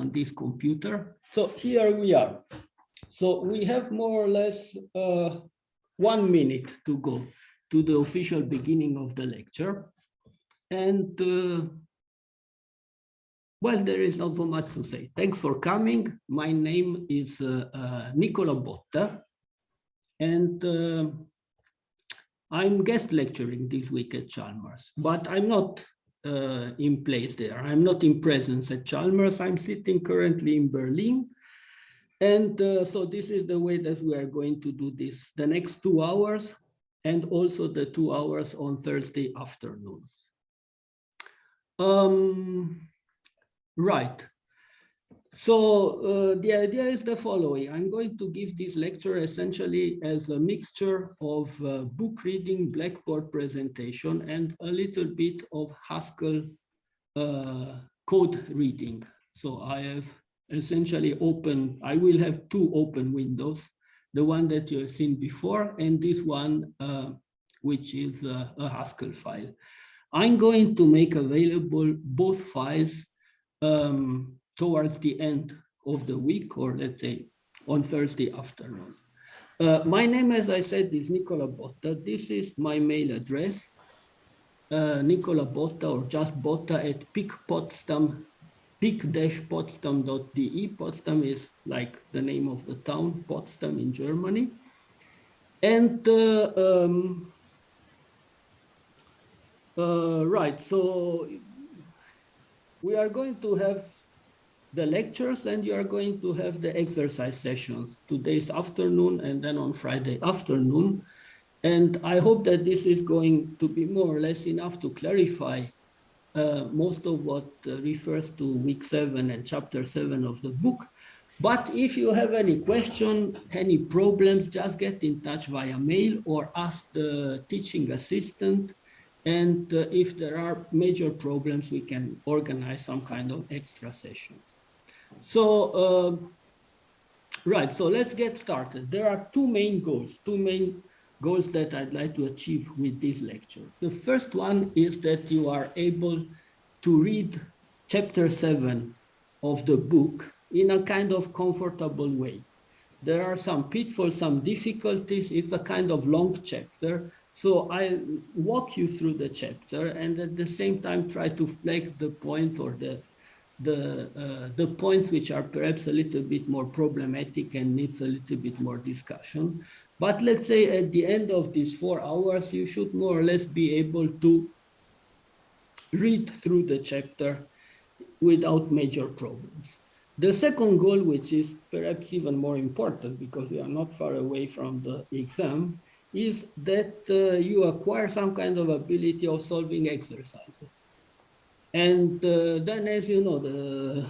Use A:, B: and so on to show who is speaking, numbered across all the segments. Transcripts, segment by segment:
A: on this computer. So here we are. So we have more or less uh, one minute to go to the official beginning of the lecture. And uh, well, there is not so much to say. Thanks for coming. My name is uh, uh, Nicola Botta, and uh, I'm guest lecturing this week at Chalmers, but I'm not uh, in place there. I'm not in presence at Chalmers. I'm sitting currently in Berlin. And uh, so this is the way that we are going to do this the next two hours and also the two hours on Thursday afternoon. Um, right. So uh, the idea is the following. I'm going to give this lecture essentially as a mixture of uh, book reading, Blackboard presentation, and a little bit of Haskell uh, code reading. So I have essentially open, I will have two open windows, the one that you have seen before and this one, uh, which is a, a Haskell file. I'm going to make available both files um, towards the end of the week, or let's say on Thursday afternoon. Uh, my name, as I said, is Nicola Botta. This is my mail address, uh, Nicola Botta or just Botta at PIK-Potsdam pik-potsdam.de. Potsdam is like the name of the town, Potsdam in Germany. And uh, um, uh, right, so we are going to have the lectures and you are going to have the exercise sessions today's afternoon and then on Friday afternoon. And I hope that this is going to be more or less enough to clarify uh, most of what uh, refers to week seven and chapter seven of the book. But if you have any question, any problems, just get in touch via mail or ask the teaching assistant. And uh, if there are major problems, we can organize some kind of extra sessions. So, uh, right, so let's get started. There are two main goals, two main goals that I'd like to achieve with this lecture. The first one is that you are able to read chapter seven of the book in a kind of comfortable way. There are some pitfalls, some difficulties. It's a kind of long chapter. So I walk you through the chapter and at the same time try to flag the points or the the uh, the points which are perhaps a little bit more problematic and needs a little bit more discussion. But let's say at the end of these four hours, you should more or less be able to read through the chapter without major problems. The second goal, which is perhaps even more important because we are not far away from the exam, is that uh, you acquire some kind of ability of solving exercises. And uh, then, as you know, the,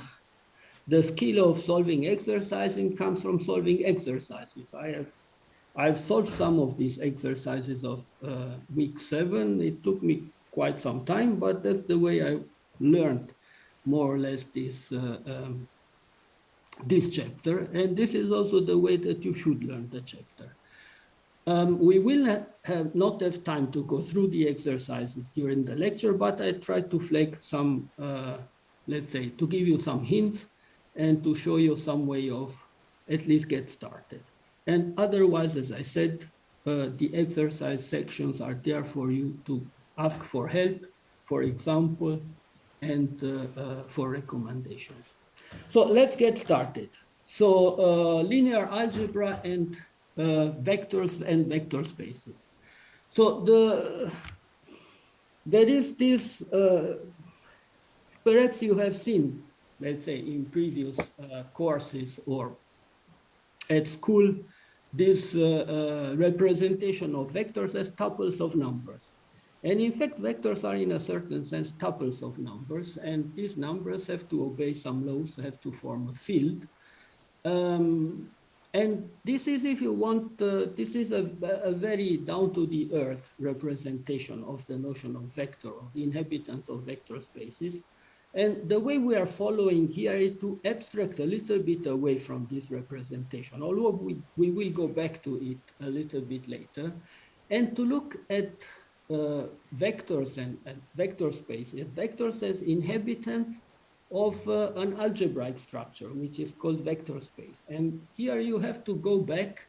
A: the skill of solving exercising comes from solving exercises. I have I've solved some of these exercises of uh, week seven. It took me quite some time, but that's the way I learned more or less this uh, um, this chapter. And this is also the way that you should learn the chapter. Um, we will have not have time to go through the exercises during the lecture, but I try to flag some, uh, let's say, to give you some hints and to show you some way of at least get started. And otherwise, as I said, uh, the exercise sections are there for you to ask for help, for example, and uh, uh, for recommendations. So let's get started. So uh, linear algebra and vectors and vector spaces. So the there is this, uh, perhaps you have seen, let's say in previous courses or at school this uh, uh, representation of vectors as tuples of numbers. And in fact, vectors are in a certain sense tuples of numbers, and these numbers have to obey some laws, have to form a field. Um, and this is, if you want, uh, this is a, a very down to the earth representation of the notion of vector, of the inhabitants of vector spaces. And the way we are following here is to abstract a little bit away from this representation, although we, we will go back to it a little bit later, and to look at uh, vectors and, and, vector spaces, vectors as inhabitants of uh, an algebraic structure, which is called vector space. And here you have to go back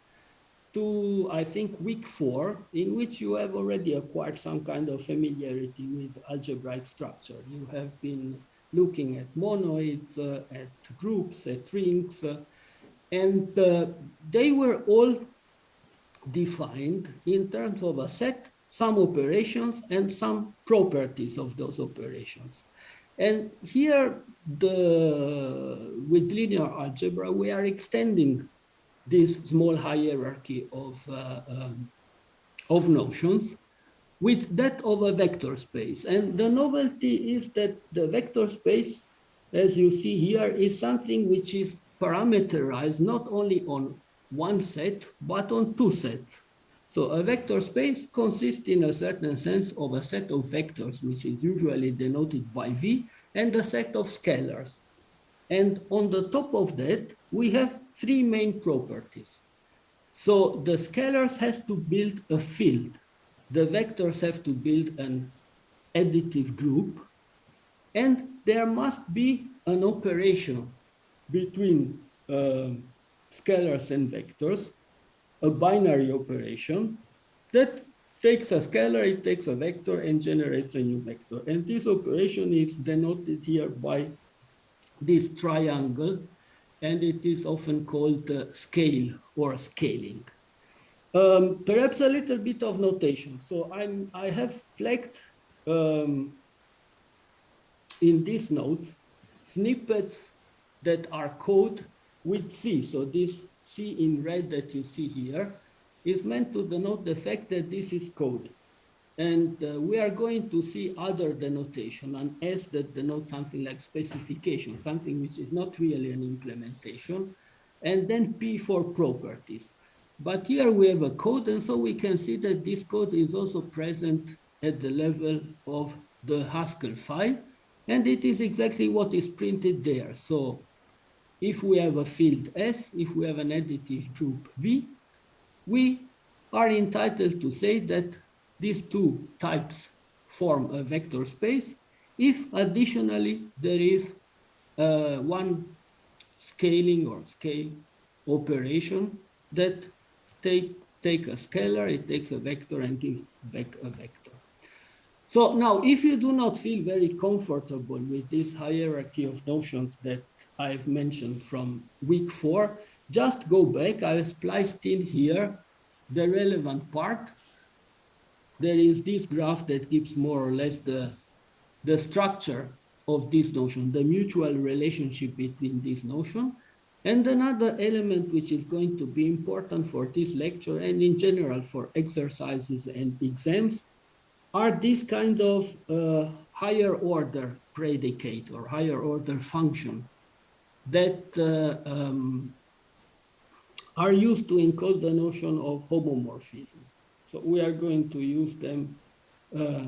A: to, I think, week four, in which you have already acquired some kind of familiarity with algebraic structure. You have been looking at monoids, uh, at groups, at rings, uh, and uh, they were all defined in terms of a set, some operations, and some properties of those operations. And here, the, with linear algebra, we are extending this small hierarchy of, uh, um, of notions with that of a vector space. And the novelty is that the vector space, as you see here, is something which is parameterized not only on one set, but on two sets. So a vector space consists in a certain sense of a set of vectors, which is usually denoted by V, and a set of scalars. And on the top of that, we have three main properties. So the scalars have to build a field. The vectors have to build an additive group. And there must be an operation between uh, scalars and vectors, a binary operation that takes a scalar, it takes a vector and generates a new vector. And this operation is denoted here by this triangle, and it is often called uh, scale or scaling. Um, perhaps a little bit of notation. So I'm, I have flagged um, in these notes snippets that are code with C. So this C in red that you see here is meant to denote the fact that this is code. And uh, we are going to see other denotation, an S that denotes something like specification, something which is not really an implementation, and then P for properties. But here we have a code, and so we can see that this code is also present at the level of the Haskell file, and it is exactly what is printed there. So if we have a field S, if we have an additive group V, we are entitled to say that these two types form a vector space if additionally there is uh, one scaling or scale operation that take, take a scalar, it takes a vector and gives back a vector. So now, if you do not feel very comfortable with this hierarchy of notions that I've mentioned from week four, just go back. I've spliced in here the relevant part. There is this graph that gives more or less the, the structure of this notion, the mutual relationship between this notion. And another element which is going to be important for this lecture and in general for exercises and exams are these kind of uh, higher order predicate or higher order function that uh, um, are used to encode the notion of homomorphism. So we are going to use them uh,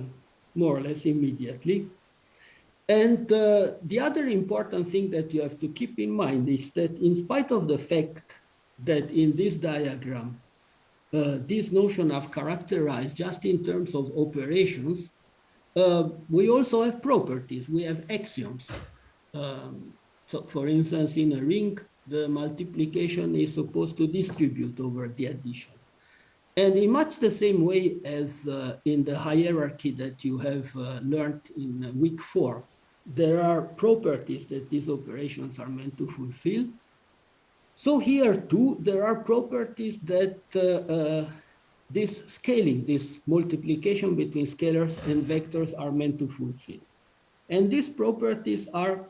A: more or less immediately. And uh, the other important thing that you have to keep in mind is that in spite of the fact that in this diagram, uh, this notion of characterized just in terms of operations, uh, we also have properties, we have axioms. Um, so for instance, in a ring, the multiplication is supposed to distribute over the addition. And in much the same way as uh, in the hierarchy that you have uh, learned in week four, there are properties that these operations are meant to fulfill. So here too, there are properties that uh, uh this scaling, this multiplication between scalars and vectors are meant to fulfill. And these properties are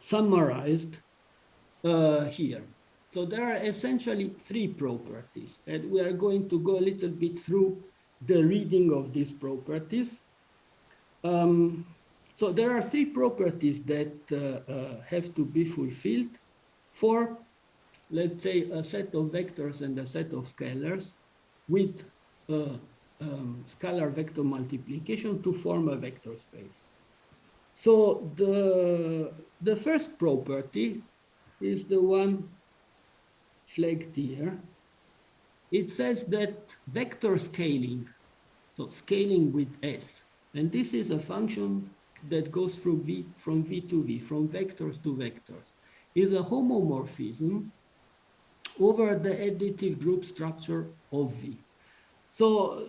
A: summarized uh, here. So there are essentially three properties, and we are going to go a little bit through the reading of these properties. Um, so there are three properties that uh, uh, have to be fulfilled for, let's say, a set of vectors and a set of scalars with uh, um, scalar vector multiplication to form a vector space. So the, the first property is the one flagged here. It says that vector scaling, so scaling with S, and this is a function that goes from V, from V to V, from vectors to vectors, is a homomorphism over the additive group structure of V. So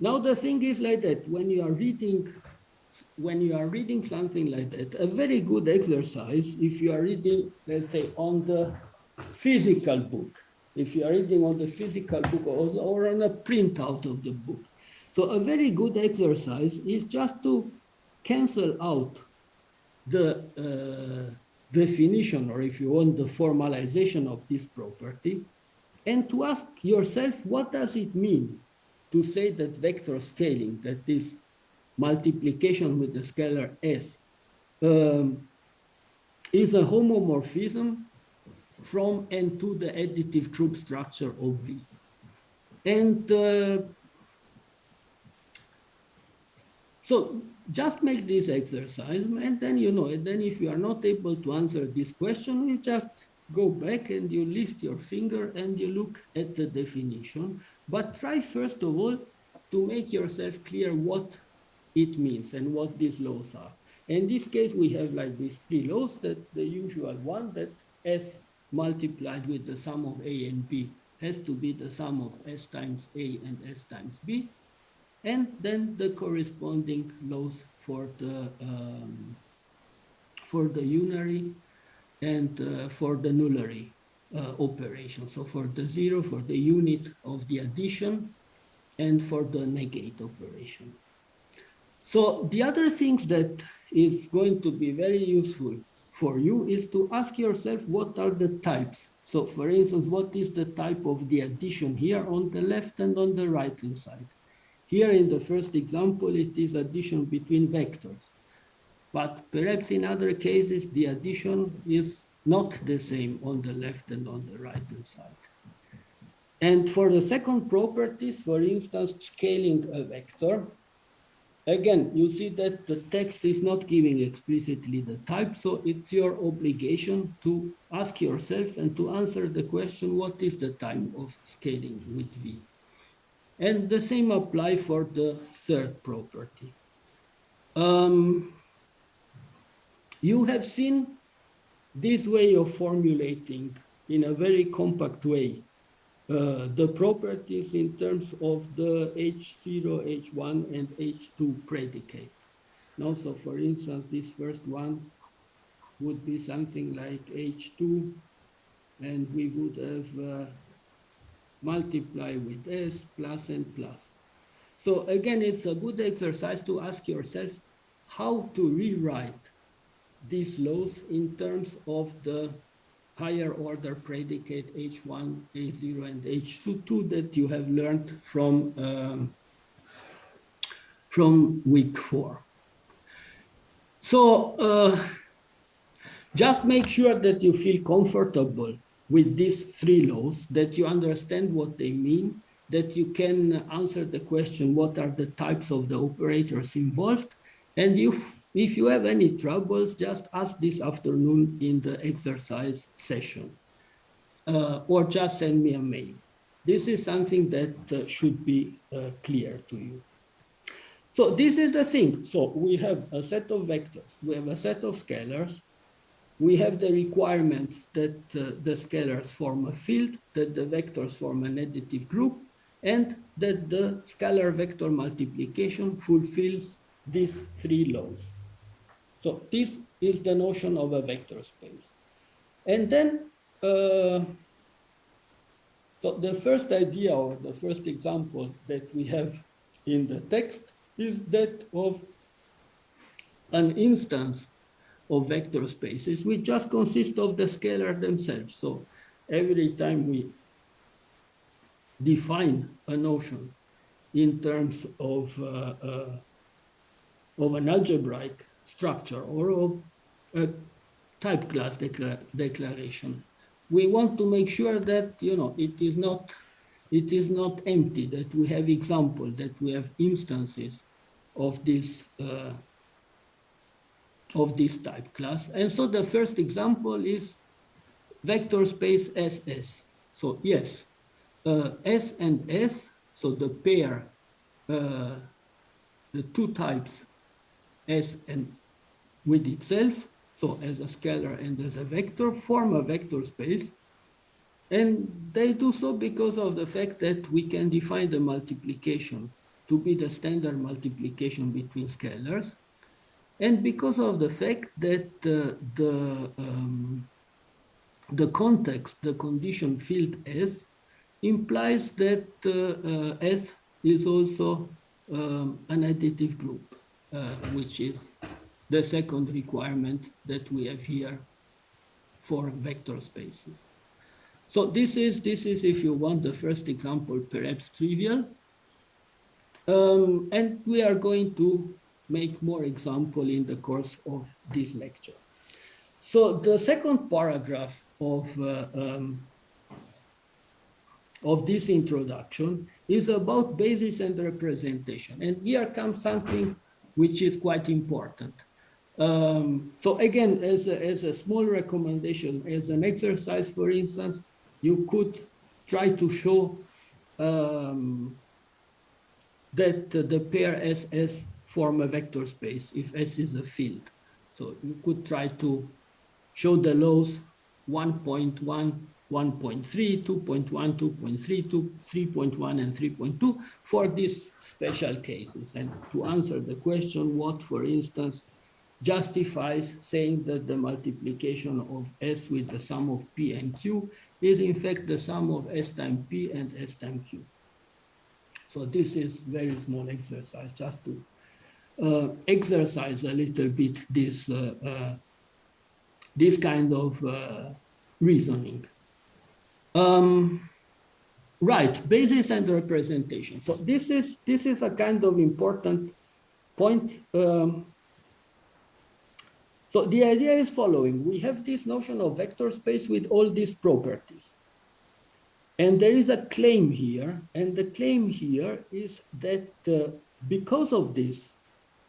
A: now the thing is like that, when you are reading when you are reading something like that, a very good exercise, if you are reading, let's say, on the physical book, if you are reading on the physical book or, or on a printout of the book. So a very good exercise is just to cancel out the uh, definition, or if you want, the formalization of this property, and to ask yourself, what does it mean to say that vector scaling, that is multiplication with the scalar s, um, is a homomorphism from and to the additive group structure of V. And uh, so just make this exercise and then you know, and then if you are not able to answer this question, you just go back and you lift your finger and you look at the definition. But try first of all to make yourself clear what it means and what these laws are. In this case, we have like these three laws that the usual one that S multiplied with the sum of A and B has to be the sum of S times A and S times B. And then the corresponding laws for the um, for the unary and uh, for the nullary uh, operation. So for the zero, for the unit of the addition, and for the negate operation. So the other thing that is going to be very useful for you is to ask yourself what are the types. So for instance, what is the type of the addition here on the left and on the right hand side? Here in the first example, it is addition between vectors. But perhaps in other cases, the addition is not the same on the left and on the right hand side. And for the second properties, for instance, scaling a vector, again, you see that the text is not giving explicitly the type, so it's your obligation to ask yourself and to answer the question, what is the type of scaling with V? And the same apply for the third property. Um, you have seen this way of formulating in a very compact way uh, the properties in terms of the H0, H1, and H2 predicates. Now, so for instance, this first one would be something like H2, and we would have uh, multiply with S plus and plus. So again, it's a good exercise to ask yourself how to rewrite these laws in terms of the higher order predicate H1, H0, and H2 that you have learned from, um, from week four. So uh, just make sure that you feel comfortable with these three laws, that you understand what they mean, that you can answer the question, what are the types of the operators involved? And if, if you have any troubles, just ask this afternoon in the exercise session, uh, or just send me a mail. This is something that uh, should be uh, clear to you. So this is the thing. So we have a set of vectors, we have a set of scalars, we have the requirements that uh, the scalars form a field, that the vectors form an additive group, and that the scalar vector multiplication fulfills these three laws. So this is the notion of a vector space. And then, uh, so the first idea or the first example that we have in the text is that of an instance of vector spaces, which just consist of the scalar themselves. So every time we define a notion in terms of, uh, uh, of an algebraic structure or of a type class decla declaration, we want to make sure that you know it is not it is not empty, that we have example, that we have instances of this uh, of this type class. And so the first example is vector space SS. So yes, uh, S and S, so the pair, uh, the two types S and with itself, so as a scalar and as a vector, form a vector space. And they do so because of the fact that we can define the multiplication to be the standard multiplication between scalars. And because of the fact that uh, the, um, the context, the condition field S, implies that uh, uh, S is also um, an additive group, which is the second requirement that we have here for vector spaces. So this is, this is, if you want, the first example, perhaps trivial. Um, and we are going to make more example in the course of this lecture. So the second paragraph of, uh, um, of this introduction is about basis and representation. And here comes something which is quite important. Um, so again, as a, as a small recommendation, as an exercise, for instance, you could try to show um, that the pair SS form a vector space if S is a field. So you could try to show the laws 1.1, 1.3, 2.1, 2.3, 3.1, and 3.2 for these special cases. And to answer the question, what, for instance, justifies saying that the multiplication of S with the sum of P and Q is in fact the sum of S times P and S times Q. So this is very small exercise just to uh, exercise a little bit this uh, uh, this kind of uh, reasoning. Um, right, basis and representation. So this is this is a kind of important point. Um, so the idea is following. We have this notion of vector space with all these properties. And there is a claim here, and the claim here is that uh, because of these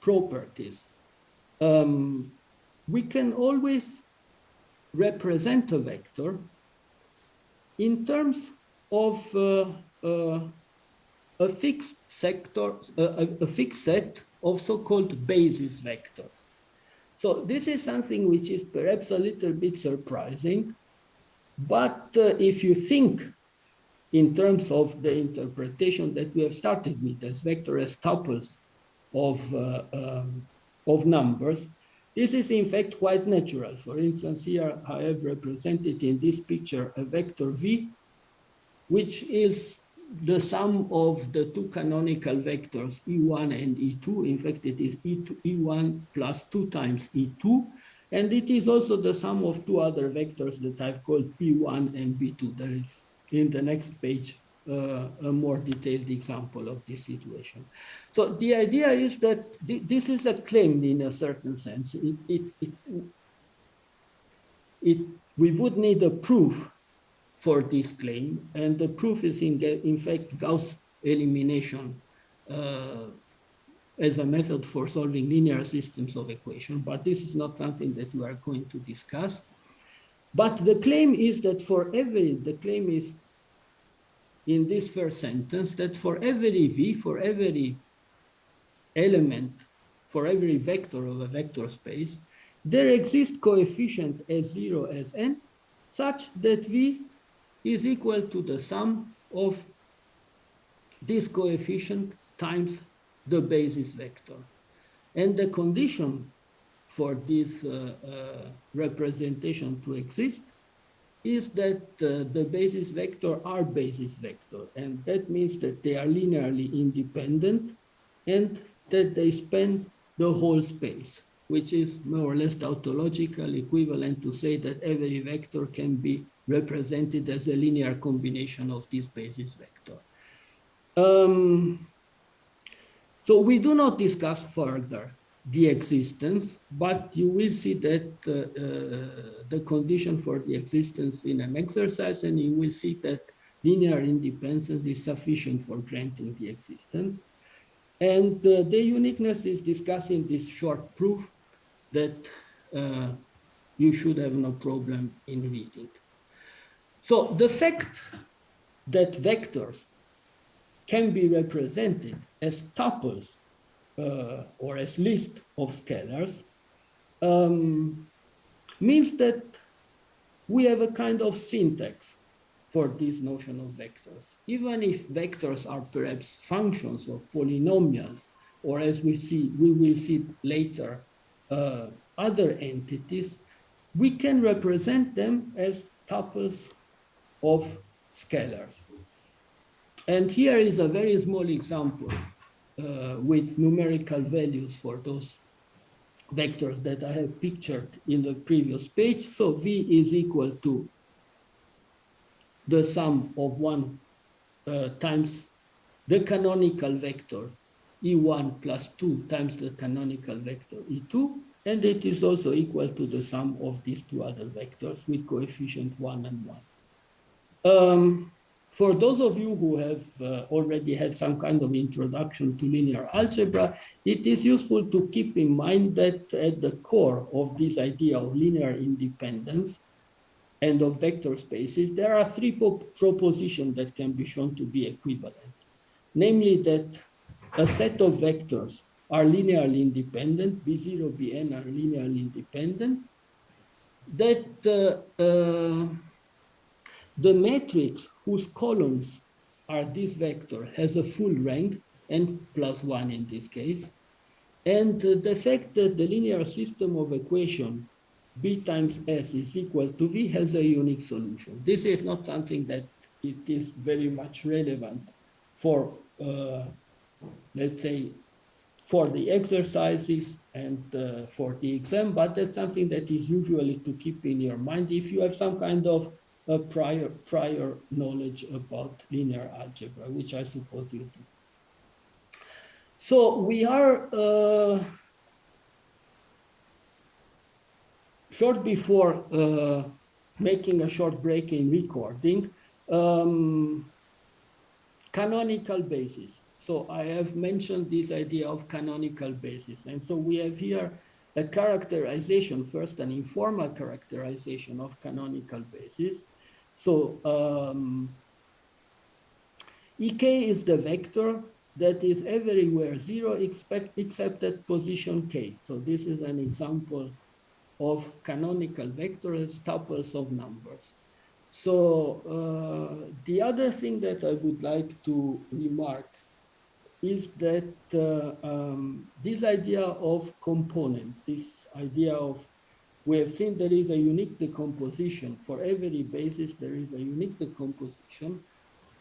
A: properties, um, we can always represent a vector in terms of uh, uh, a fixed sector, uh, a, a fixed set of so-called basis vectors. So this is something which is perhaps a little bit surprising, but uh, if you think in terms of the interpretation that we have started with as vector as tuples of, uh, um, of numbers, this is in fact quite natural. For instance, here I have represented in this picture a vector v, which is the sum of the two canonical vectors e1 and e2. In fact, it is e2, e1 plus 2 times e2. And it is also the sum of two other vectors that I've called p1 and p2. There is in the next page uh, a more detailed example of this situation. So the idea is that th this is a claim in a certain sense. It, it, it, it, we would need a proof for this claim, and the proof is in, in fact Gauss elimination uh, as a method for solving linear systems of equation, but this is not something that we are going to discuss. But the claim is that for every, the claim is in this first sentence that for every v, for every element, for every vector of a vector space, there exists coefficient s0 as n such that v is equal to the sum of this coefficient times the basis vector. And the condition for this uh, uh, representation to exist is that uh, the basis vector are basis vector. And that means that they are linearly independent and that they span the whole space, which is more or less tautological equivalent to say that every vector can be represented as a linear combination of this basis vector. Um, so we do not discuss further the existence, but you will see that uh, uh, the condition for the existence in an exercise, and you will see that linear independence is sufficient for granting the existence. And uh, the uniqueness is discussing this short proof that uh, you should have no problem in reading. So the fact that vectors can be represented as tuples or as list of scalars um, means that we have a kind of syntax for this notion of vectors. Even if vectors are perhaps functions or polynomials, or as we see, we will see later, uh, other entities, we can represent them as tuples of scalars. And here is a very small example uh, with numerical values for those vectors that I have pictured in the previous page. So V is equal to the sum of one uh, times the canonical vector E1 plus 2 times the canonical vector E2. And it is also equal to the sum of these two other vectors with coefficient 1 and 1. Um, for those of you who have uh, already had some kind of introduction to linear algebra, it is useful to keep in mind that at the core of this idea of linear independence and of vector spaces, there are three propositions that can be shown to be equivalent. Namely that a set of vectors are linearly independent, B0, Bn are linearly independent, that uh, uh, the matrix whose columns are this vector has a full rank, n plus one in this case, and uh, the fact that the linear system of equation b times s is equal to v has a unique solution. This is not something that it is very much relevant for, uh, let's say, for the exercises and uh, for the exam, but that's something that is usually to keep in your mind if you have some kind of a prior prior knowledge about linear algebra, which I suppose you do. So we are uh, short before uh, making a short break in recording, um, canonical basis. So I have mentioned this idea of canonical basis. And so we have here a characterization, first an informal characterization of canonical basis. So um, Ek is the vector that is everywhere zero expect, except at position k. So this is an example of canonical vectors, tuples of numbers. So uh, the other thing that I would like to remark is that uh, um, this idea of component, this idea of we have seen there is a unique decomposition. For every basis, there is a unique decomposition.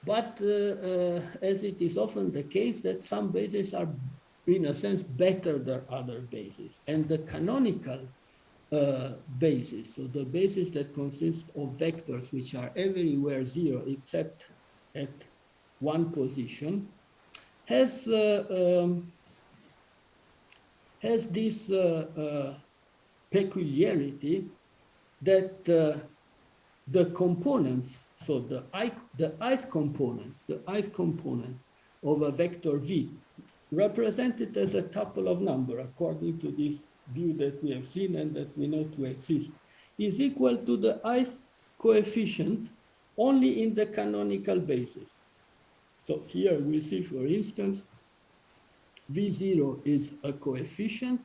A: But uh, uh, as it is often the case that some bases are, in a sense, better than other bases. And the canonical uh, basis, so the basis that consists of vectors which are everywhere zero except at one position, has uh, um, has this uh, uh peculiarity that uh, the components, so the i, the ith component, the ith component of a vector v, represented as a tuple of number, according to this view that we have seen and that we know to exist, is equal to the ith coefficient only in the canonical basis. So here we see, for instance, V0 is a coefficient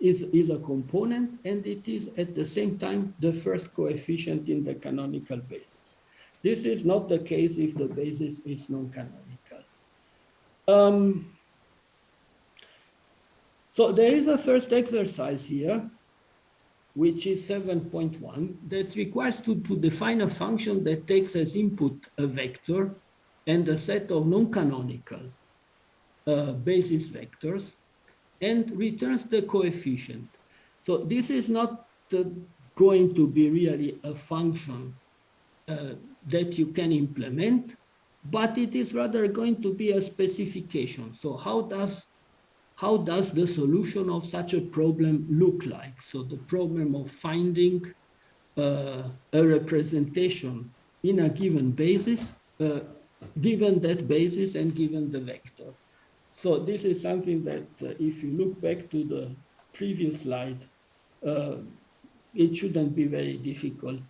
A: is, is a component and it is at the same time the first coefficient in the canonical basis. This is not the case if the basis is non-canonical. Um, so there is a first exercise here, which is 7.1, that requires to, to define a function that takes as input a vector and a set of non-canonical uh, basis vectors and returns the coefficient. So this is not uh, going to be really a function uh, that you can implement, but it is rather going to be a specification. So how does how does the solution of such a problem look like? So the problem of finding uh, a representation in a given basis, uh, given that basis and given the vector. So this is something that uh, if you look back to the previous slide, uh, it shouldn't be very difficult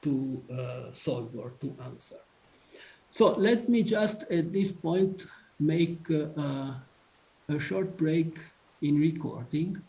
A: to uh, solve or to answer. So let me just at this point make uh, a short break in recording